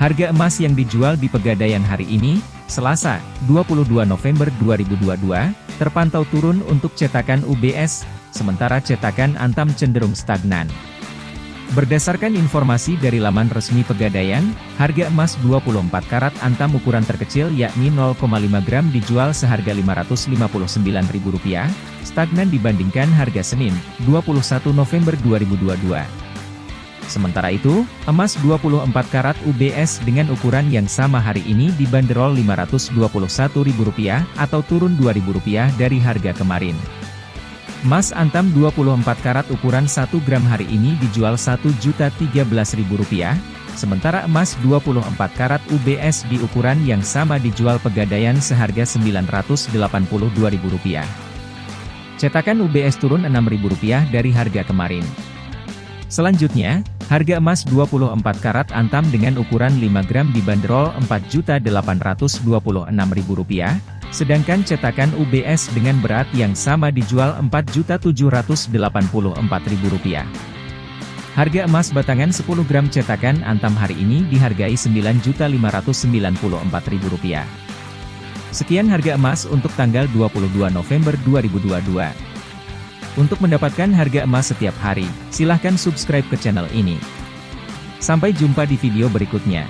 Harga emas yang dijual di Pegadaian hari ini, Selasa, 22 November 2022, terpantau turun untuk cetakan UBS, sementara cetakan Antam cenderung stagnan. Berdasarkan informasi dari laman resmi Pegadaian, harga emas 24 karat Antam ukuran terkecil yakni 0,5 gram dijual seharga Rp559.000, stagnan dibandingkan harga Senin, 21 November 2022. Sementara itu, emas 24 karat UBS dengan ukuran yang sama hari ini dibanderol Rp521.000 atau turun Rp2.000 dari harga kemarin. Emas antam 24 karat ukuran 1 gram hari ini dijual Rp1.013.000, sementara emas 24 karat UBS di ukuran yang sama dijual pegadaian seharga Rp982.000. Cetakan UBS turun Rp6.000 dari harga kemarin. Selanjutnya, harga emas 24 karat antam dengan ukuran 5 gram dibanderol Rp4.826.000, sedangkan cetakan UBS dengan berat yang sama dijual Rp4.784.000. Harga emas batangan 10 gram cetakan antam hari ini dihargai Rp9.594.000. Sekian harga emas untuk tanggal 22 November 2022. Untuk mendapatkan harga emas setiap hari, silahkan subscribe ke channel ini. Sampai jumpa di video berikutnya.